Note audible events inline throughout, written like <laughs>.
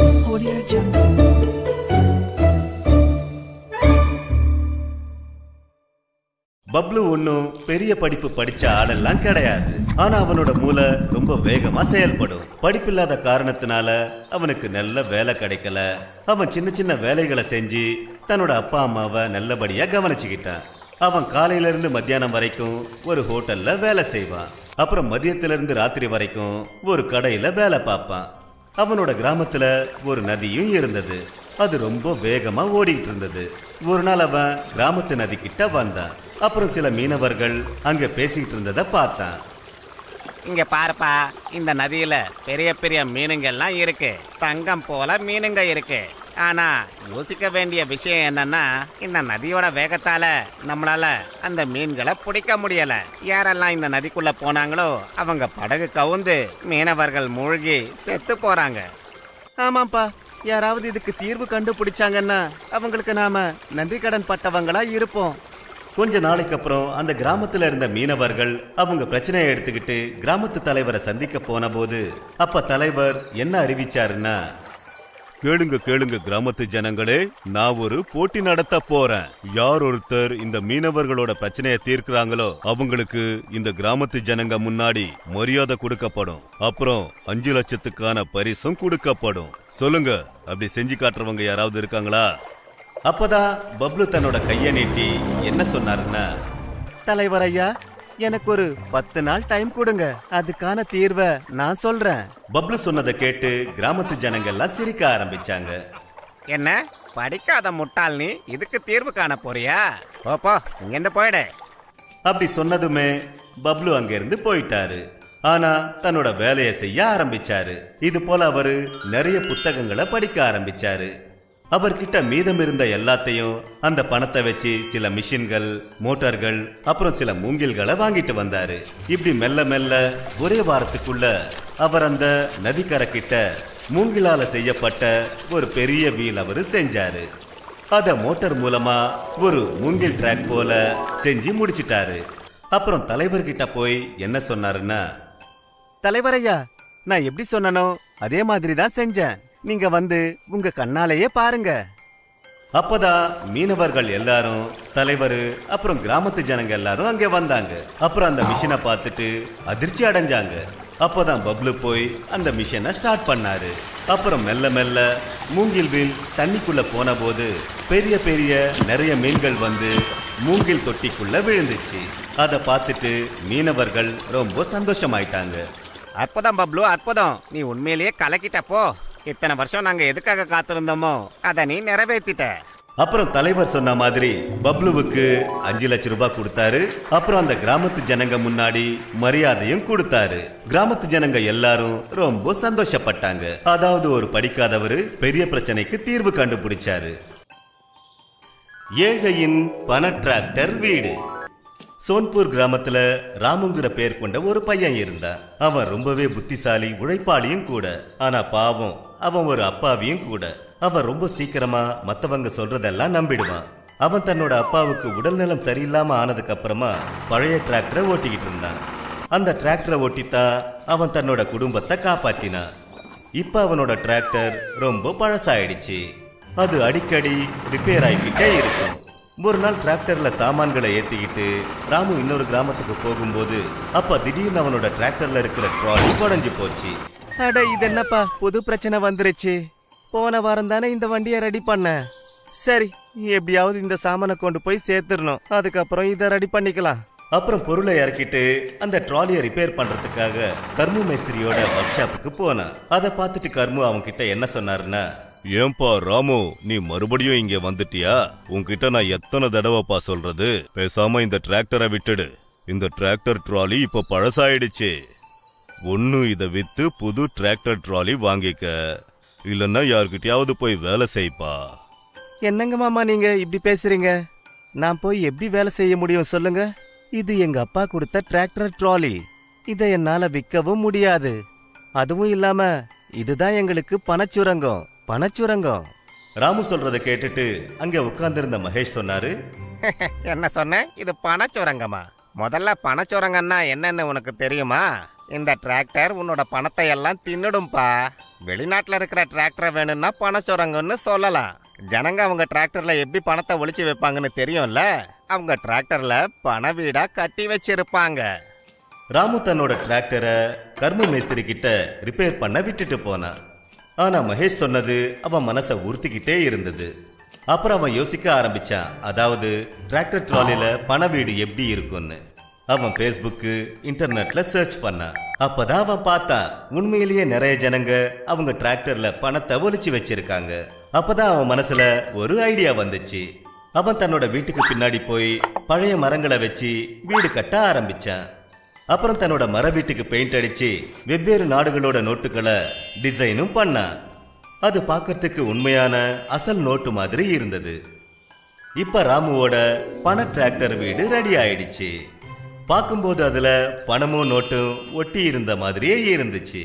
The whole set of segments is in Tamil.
Audio Jungle. பப்ளு ஒன்றும் பெரிய படிப்பு படிச்ச ஆளெல்லாம் கிடையாது. ஆனா அவனோட மூளை ரொம்ப வேகமா செயல்படும். படிப்பில்லாத காரணத்தினால அவனுக்கு நல்ல வேலை கிடைக்கல. அவன் சின்ன சின்ன வேலைகளை செஞ்சு தன்னோட அப்பா அம்மாவை நல்லபடியா கவனிச்சுக்கிட்டான். அவன் காலையில இருந்து மத்தியானம் வரைக்கும் ஒரு ஹோட்டல்ல வேலை செய்வான். அப்புறம் மதியத்திலிருந்து ராத்திரி வரைக்கும் ஒரு கடையில வேலை பார்ப்பான். அவனோட கிராமத்துல ஒரு நதியும் இருந்தது. அது ரொம்ப வேகமா ஓடிட்டு இருந்தது ஒரு நாள் அவன் கிராமத்து நதி கிட்ட வந்தான். அப்புறம் சில மீனவர்கள் அங்க பேசிக்கிட்டு இருந்ததை பார்த்தான். இங்க பாருப்பா இந்த நதியில பெரிய பெரிய மீனுங்கெல்லாம் இருக்கு. தங்கம் போல மீனுங்க இருக்கு. ஆனா யோசிக்க வேண்டிய விஷயம் என்னன்னா இந்த நதியோட வேகத்தால நம்மளால அந்த மீன்களை பிடிக்க முடியல. யாரெல்லாம் இந்த நதிக்குள்ள போனாங்களோ அவங்க படகு கவுந்து மீனவர்கள் மூழ்கி செத்து போறாங்க. ஆமாப்பா யாராவது இதுக்கு தீர்வு கண்டுபிடிச்சாங்கன்னா அவங்களுக்கு நாம நன்றி கடன் பட்டவங்களா இருப்போம். கொஞ்ச நாளைக்கு அப்புறம் அந்த கிராமத்துல இருந்த மீனவர்கள் அவங்க பிரச்சனையை எடுத்துக்கிட்டு கிராமத்து தலைவரை சந்திக்க போன போது அப்ப தலைவர் என்ன அறிவிச்சாருன்னா கேளுங்க கேளுங்க கிராமத்து ஜனங்களே நான் ஒரு போட்டி நடத்த போறேன். யார் ஒருத்தர் இந்த மீனவர்களோட பிரச்சனையை தீர்க்கிறாங்களோ அவங்களுக்கு இந்த கிராமத்து ஜனங்க முன்னாடி மரியாதை கொடுக்கப்படும். அப்புறம் அஞ்சு லட்சத்துக்கான பரிசும் கொடுக்கப்படும். சொல்லுங்க அப்படி செஞ்சு காட்டுறவங்க யாராவது இருக்காங்களா? அப்பதான் பப்ளு தன்னோட கைய நீட்டி என்ன சொன்னாருன்னா தலைவர் ஐயா எனக்கு ஒரு பத்து நாள் டைம் கொடுங்க. அதுக்கான தீர்வை நான் சொல்றேன். பப்ளு சொன்னதை கேட்டு கிராமத்து ஜனங்க எல்லாம் சிரிக்க ஆரம்பிச்சாங்க. என்ன? படிக்காத முட்டாள் நீ? இதுக்கு தீர்வு காண போறியா? போப்போ இங்கிருந்து போயிடு. அப்படி சொன்னதுமே பப்ளு அங்கிருந்து போயிட்டாரு. ஆனா தன்னோட வேலையை செய்ய ஆரம்பிச்சாரு. இது போல அவரு நிறைய புத்தகங்களை படிக்க ஆரம்பிச்சாரு. அவர்கிட்ட மீதம் இருந்த எல்லாத்தையும் அந்த பணத்தை வச்சு சில மிஷின்கள் மோட்டார்கள் அப்புறம் சில மூங்கில்களை வாங்கிட்டு வந்தாரு. இப்படி மெல்ல மெல்ல ஒரே வாரத்துக்குள்ள அவர் அந்த நதிக்கரை கிட்ட மூங்கிலால செய்யப்பட்ட ஒரு பெரிய வீல் அவரு செஞ்சாரு. அத மோட்டார் மூலமா ஒரு மூங்கில் ட்ராக் போல செஞ்சு முடிச்சிட்டாரு. அப்புறம் தலைவர்கிட்ட போய் என்ன சொன்னாருன்னா தலைவரையா நான் எப்படி சொன்னனோ அதே மாதிரி தான் செஞ்சேன். நீங்க வந்து உங்க கண்ணாலேயே பாருங்க. அப்பதான் மீனவர்கள் எல்லாரும் தலைவர் அப்புறம் கிராமத்து ஜனங்க எல்லாரும் அங்க வந்தாங்க. அப்புறம் அந்த மிஷினை பார்த்துட்டு அதிர்ச்சி அடைஞ்சாங்க. அப்பதான் பப்ளு போய் அந்த மிஷினை ஸ்டார்ட் பண்ணாரு. அப்புறம் மெல்ல மெல்ல மூங்கில் வீல் தண்ணிக்குள்ள போன போது பெரிய பெரிய நிறைய மீன்கள் வந்து மூங்கில் தொட்டிக்குள்ள விழுந்துச்சு. அதை பார்த்துட்டு மீனவர்கள் ரொம்ப சந்தோஷமாயிட்டாங்க. அற்புதம் பப்ளு அற்புதம் நீ உண்மையிலேயே கலக்கிட்ட போ. இத்தனை வருஷம் நாங்க எதுக்காக காத்திருந்தோமோ அதை நீ நிறைவேற்றிட்ட அப்புறம் தலைவர் சொன்ன மாதிரி பப்ளுவுக்கு அஞ்சு லட்சம் ரூபாய் கொடுத்தாரு. அப்புறம் அந்த கிராமத்து ஜனங்க முன்னாடி மரியாதையும் கொடுத்தாரு. கிராமத்து ஜனங்க எல்லாரும் ரொம்ப சந்தோஷப்பட்டாங்க. அதாவது ஒரு படிக்காதவரு பெரிய பிரச்சனைக்கு தீர்வு கண்டுபிடிச்சாரு. ஏழையின் பண டிராக்டர் வீடு. சோன்பூர் கிராமத்துல ராமுங்கிற பேர் கொண்ட ஒரு பையன் இருந்தான். அவன் ரொம்பவே புத்திசாலி உழைப்பாளியும் கூட. ஆனா பாவம் அவன் ஒரு அப்பாவியும் கூட. அவன் ரொம்ப சீக்கிரமா மத்தவங்க சொல்றதெல்லாம் நம்பிடுவான். அவன் தன்னோட அப்பாவுக்கு உடல்நலம் சரியில்லாம ஆனதுக்கு அப்புறமா பழைய டிராக்டரை ஓட்டிக்கிட்டு இருந்தான். அந்த டிராக்டரை ஓட்டித்தான் அவன் தன்னோட குடும்பத்தை காப்பாத்தினான். இப்ப அவனோட டிராக்டர் ரொம்ப பழசாயிடுச்சு. அது அடிக்கடி ரிப்பேர் ஆகிக்கிட்டே இருக்கும். ஒரு நாள் டிராக்டர்ல சாமான்களை ஏத்திக்கிட்டு ராமு இன்னொரு கிராமத்துக்கு போகும்போது அப்ப திடீர்னு அவனோட டிராக்டர்ல இருக்கிற ட்ராலி குடஞ்சு போச்சு. அட இது என்னப்பா புது பிரச்சனை வந்துருச்சு. போன வாரம் தானே இந்த வண்டியை ரெடி பண்ணேன் சரி எப்படியாவது இந்த சாமானை கொண்டு போய் சேர்த்துடணும். அதுக்கப்புறம் இதை ரெடி பண்ணிக்கலாம். அப்புறம் பொருளை இறக்கிட்டு அந்த ட்ராலியை ரிப்பேர் பண்றதுக்காக கர்மு மேஸ்திரியோட ஒர்க் ஷாப்புக்கு போனான். அதை பார்த்துட்டு கர்மு அவன்கிட்ட என்ன சொன்னாருன்னா ஏன்பா ராமு நீ மறுபடியும் இங்க வந்துட்டியா? உன்கிட்ட நான் எத்தனை தடவைப்பா சொல்றது? பேசாம இந்த டிராக்டரை விட்டுடு. இந்த டிராக்டர் ட்ராலி இப்ப பழசாயிடுச்சு. ஒன்னு இதை வித்து புது டிராக்டர் ட்ராலி வாங்கிக்க. இல்லைன்னா யார்கிட்டயாவது போய் வேலை செய்ப்பா. என்னங்க மாமா நீங்க இப்படி பேசுறீங்க? நான் போய் எப்படி வேலை செய்ய முடியும் சொல்லுங்க? இது எங்க அப்பா கொடுத்த டிராக்டர் ட்ராலி இதை என்னால விற்கவும் முடியாது. அதுவும் இல்லாம இதுதான் எங்களுக்கு பணச்சுரங்கம். பணச்சுரங்கம். ராமு சொல்றதை கேட்டுட்டு அங்க உட்கார்ந்திருந்த மகேஷ் சொன்னாரு. <laughs> என்ன சொன்ன? இது பணச்சுரங்கமா? முதல்ல பணச்சுரங்கன்னா என்னன்னு உனக்கு தெரியுமா? இந்த டிராக்டர் உன்னோட பணத்தை எல்லாம் தின்னுடும்பா. வெளிநாட்டில் இருக்கிற டிராக்டர் வேணும்னா பண சுரங்கன்னு சொல்லலாம். ஜனங்க அவங்க டிராக்டர்ல எப்படி பணத்தை ஒழிச்சு வைப்பாங்கன்னு தெரியும்ல? அவங்க டிராக்டர்ல பண வீடா கட்டி வச்சிருப்பாங்க. ராமு தன்னோட டிராக்டரை கர்ம மேஸ்திரி கிட்ட ரிப்பேர் பண்ண விட்டுட்டு போனான். ஆனா மகேஷ் சொன்னது அவன் மனசை உறுத்திக்கிட்டே இருந்தது. அப்புறம் அவன் யோசிக்க ஆரம்பிச்சான் அதாவது டிராக்டர் ட்ராலில பண வீடு எப்படி இருக்கும்னு. அவன் ஃபேஸ்புக்கு இன்டர்நெட்ல சர்ச் பண்ணான் அப்பதான் அவன் பார்த்தான் உண்மையிலேயே நிறைய ஜனங்க அவங்க டிராக்டர்ல பணத்தை ஒளிச்சு வச்சிருக்காங்க. அப்பதான் அவன் மனசுல ஒரு ஐடியா வந்துச்சு. அவன் தன்னோட வீட்டுக்கு பின்னாடி போய் பழைய மரங்களை வச்சு வீடு கட்ட ஆரம்பிச்சான். அப்புறம் தன்னோட மர வீட்டுக்கு பெயிண்ட் அடிச்சு வெவ்வேறு நாடுகளோட நோட்டுகளை டிசைனும் பண்ணான். அது பார்க்கறதுக்கு உண்மையான அசல் நோட்டு மாதிரி இருந்தது. இப்ப ராமுவோட பண டிராக்டர் வீடு ரெடி ஆயிடுச்சு. பார்க்கும்போது அதுல பணமும் நோட்டும் ஒட்டி இருந்த மாதிரியே இருந்துச்சு.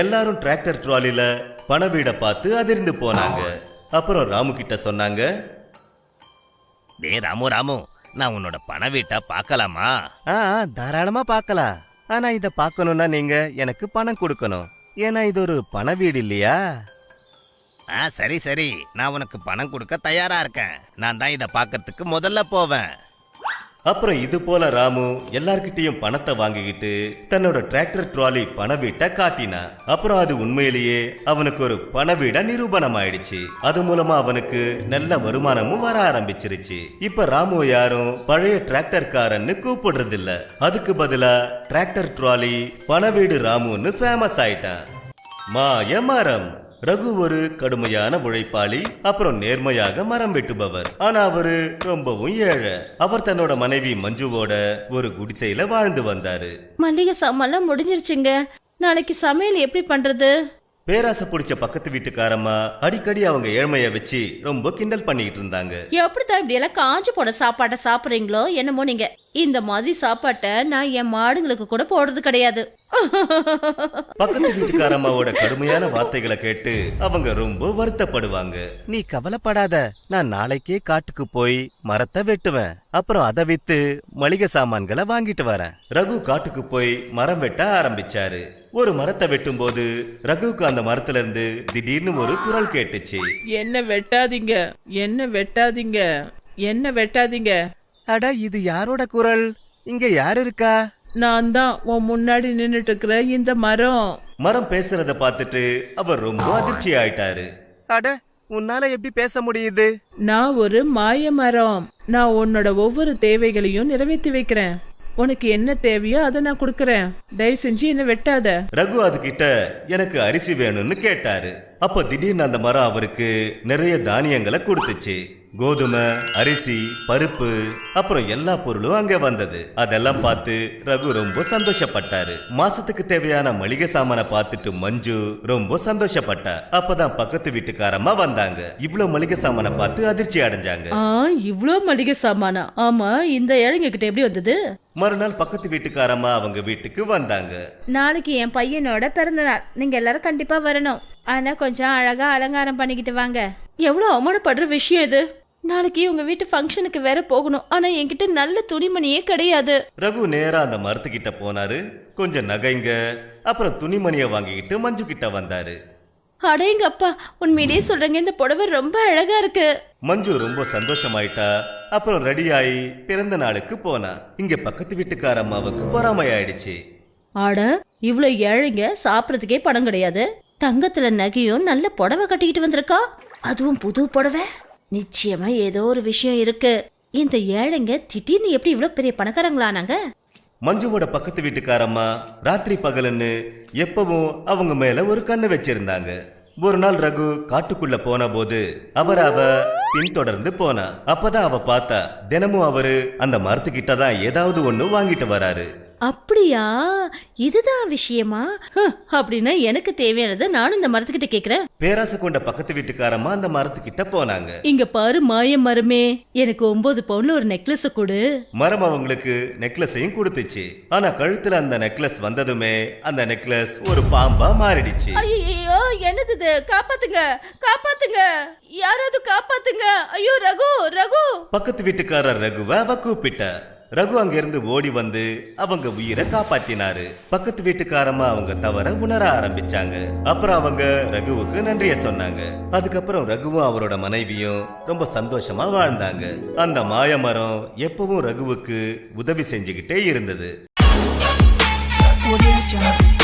எல்லாரும் டிராக்டர் ட்ராலில பண வீடை பார்த்து அதிர்ந்து போனாங்க. அப்புறம் ராமு கிட்ட சொன்னாங்க டே ராமு ராமு நான் உன்னோட பண வீட்டை பார்க்கலாமா? ஆ தாராளமா பார்க்கலாம். ஆனா இத பார்க்கணும்னா நீங்க எனக்கு பணம் கொடுக்கணும். ஏன்னா இது ஒரு பண வீடு இல்லையா? ஆ சரி சரி. நான் உனக்கு பணம் கொடுக்க தயாரா இருக்கேன். நான் தான் இதை பார்க்கறதுக்கு முதல்ல போவேன். அப்புறம் இது போல ராமு எல்லார்கிட்டயும் பணத்தை வாங்கிக்கிட்டு தன்னோட டிராக்டர் ட்ராலி பண வீட்டை காட்டினான் அப்புறம் அது உண்மையிலேயே அவனுக்கு ஒரு பண வீட நிரூபணம் ஆயிடுச்சு அது மூலமா அவனுக்கு நல்ல வருமானமும் வர ஆரம்பிச்சிருச்சு. இப்ப ராமு யாரும் பழைய டிராக்டர்காரன்னு கூப்பிடுறது இல்ல அதுக்கு பதிலா டிராக்டர் ட்ராலி பண வீடு ராமுன்னு ஃபேமஸ் ஆயிட்டான். மாய மரம். ரகு ஒரு கடுமையான உழைப்பாளி அப்புறம் நேர்மையாக மரம் வெட்டுபவர். ஆனா அவரு ரொம்பவும் ஏழை. அவர் தன்னோட மனைவி மஞ்சுவோட ஒரு குடிசையில வாழ்ந்து வந்தாரு. மல்லிகை சாமான் முடிஞ்சிருச்சுங்க. நாளைக்கு சமையல் எப்படி பண்றது? பேராசை பிடிச்ச பக்கத்து வீட்டுக்காரம்மா அடிக்கடி அவங்க ஏழ்மைய வச்சு ரொம்ப கிண்டல் பண்ணிட்டு இருந்தாங்க. எப்படித்தான் இப்படி எல்லாம் காஞ்சு போன சாப்பாட்டை சாப்பிடுறீங்களோ என்னமோ நீங்க. இந்த மாதிரி சாப்பாட்டை நான் என் மாடுங்களுக்கு கூட போடுறது கிடையாது. பக்கத்து வீட்டுக்காரம்மாவோட கடுமையான வார்த்தைகளை கேட்டு அவங்க ரொம்ப வருத்தப்படுவாங்க. நீ கவலைப்படாத நான் நாளைக்கே காட்டுக்கு போய் மரத்தை வெட்டுவேன். அப்புறம் அதை வித்து மளிகை சாமான்களை வாங்கிட்டு வரேன். ரகு காட்டுக்கு போய் மரம் வெட்ட ஆரம்பிச்சாரு. ஒரு மரத்தை வெட்டும்போது ரகுவுக்கு அந்த மரத்துல இருந்து திடீர்னு ஒரு குரல் கேட்டுச்சு. என்ன வெட்டாதீங்க என்ன வெட்டாதீங்க என்ன வெட்டாதீங்க? அட இது யாரோட குரல்? இங்க யார் இருக்கா? நான் தான் உன் முன்னாடி நின்னுட்டு இருக்கிற இந்த மரம். மரம் பேசுறத பார்த்துட்டு அவர் ரொம்ப அதிர்ச்சி ஆயிட்டாரு. அட உன்னால எப்படி பேச முடியுது? நான் ஒரு மாய மரம். நான் உன்னோட ஒவ்வொரு தேவைகளையும் நிறைவேற்றி வைக்கிறேன். உனக்கு என்ன தேவையோ அதை நான் கொடுக்கறேன். தயவு செஞ்சு என்ன வெட்டாத. ரகு அதுகிட்ட எனக்கு அரிசி வேணும்னு கேட்டாரு. அப்ப திடீர்னு அந்த மரம் அவருக்கு நிறைய தானியங்களை கொடுத்துச்சு. கோதுமை அரிசி பருப்பு அப்புறம் எல்லா பொருளும் அங்க வந்தது. அதெல்லாம் பார்த்து ரகு ரொம்ப சந்தோஷப்பட்டாரு. மாசத்துக்கு தேவையான மளிகை சாமானை பார்த்துட்டு மஞ்சு ரொம்ப சந்தோஷப்பட்டா. அப்பதான் பக்கத்து வீட்டுக்காரம்மா வந்தாங்க. இவ்வளவு மளிகை சாமானை பார்த்து அதிர்ச்சி அடைஞ்சாங்க. ஆ இவ்ளோ மளிகை சாமானா? ஆமா இந்த ஏழைங்க கிட்ட எப்படி வந்தது? மறுநாள் பக்கத்து வீட்டுக்காரம்மா அவங்க வீட்டுக்கு வந்தாங்க. நாளைக்கு என் பையனோட பிறந்த நாள் நீங்க எல்லாரும் கண்டிப்பா வரணும். ஆனா கொஞ்சம் அழகா அலங்காரம் பண்ணிக்கிட்டு வாங்க. எவ்வளவு அவமானப்படுற விஷயம் இது? நாளைக்கு உங்க வீட்டு ஃபங்க்ஷனுக்கு வேற போகணும். ஆனா என்கிட்ட நல்ல துணிமணியே கிடையாது. ரகு நேரா அந்த மரத்துக்கிட்ட போனாரு. கொஞ்சம் நகைங்க அப்புறம் துணிமணியை வாங்கிக்கிட்டு மஞ்சு கிட்ட வந்தாரு அடேங்கப்பா உண்மையிலேயே சொல்றேங்க இந்த புடவை ரொம்ப அழகா இருக்கு. மஞ்சு ரொம்ப சந்தோஷமாயிட்டா அப்புறம் ரெடி ஆகி பிறந்த நாளுக்கு போனா. இங்க பக்கத்து வீட்டுக்கார அம்மாவுக்கு பொறாமை ஆயிடுச்சு ஆட இவ்ளோ ஏழைங்க சாப்பிடறதுக்கே பணம் கிடையாது. தங்கத்துல நகையும் நல்ல புடவை கட்டிக்கிட்டு வந்திருக்கா? அதுவும் புது புடவை? நிச்சயமா ஏதோ ஒரு விஷயம் இருக்கு. இந்த ஏழைங்க திடீர்னு எப்படி இவ்வளவு பெரிய பணக்காரங்களானாங்க மஞ்சுவோட பக்கத்து வீட்டுக்காரம்மா ராத்திரி பகலுன்னு எப்பவும் அவங்க மேல ஒரு கண்ணு வச்சிருந்தாங்க. ஒரு நாள் ரகு காட்டுக்குள்ள போன போது அவர் அவ பின்தொடர்ந்து போனா. அப்பதான் அவ பார்த்தா தினமும் அவரு அந்த மரத்துக்கிட்ட தான் ஏதாவது ஒண்ணு வாங்கிட்டு வராரு. அப்படியா? இதுதான் விஷயமா? அப்படின்னா எனக்கு தேவையானதை நானும் இந்த மரத்துக்கிட்ட கேக்குறேன். பேராசை கொண்ட பக்கத்து வீட்டுக்காரம்மா அந்த மரத்துக்கிட்ட போனாங்க. இங்க பாரு மாய மரமே. எனக்கு ஒன்பது பவுன்ல ஒரு நெக்லஸ் கொடு. மரம் அவங்களுக்கு நெக்லஸையும் கொடுத்துச்சு. ஆனா கழுத்துல அந்த நெக்லஸ் வந்ததுமே அந்த நெக்லஸ் ஒரு பாம்பா மாறிடுச்சு. ஐயோ என்னது இது? காப்பாத்துங்க காப்பாத்துங்க. யாராவது காப்பாத்துங்க. ஐயோ ரகு ரகு. பக்கத்து வீட்டுக்காரர் ரகுவ அவ கூப்பிட்ட. ரகு அங்கிருந்து ஓடி வந்து அவங்க உயிரை காப்பாத்தினாரு. பக்கத்து வீட்டுக்காரமா அவங்க தவற உணர ஆரம்பிச்சாங்க. அப்புறம் அவங்க ரகுவுக்கு நன்றிய சொன்னாங்க. அதுக்கப்புறம் ரகுவும் அவரோட மனைவியும் ரொம்ப சந்தோஷமா வாழ்ந்தாங்க. அந்த மாயமரம் எப்பவும் ரகுவுக்கு உதவி செஞ்சுக்கிட்டே இருந்தது. Audio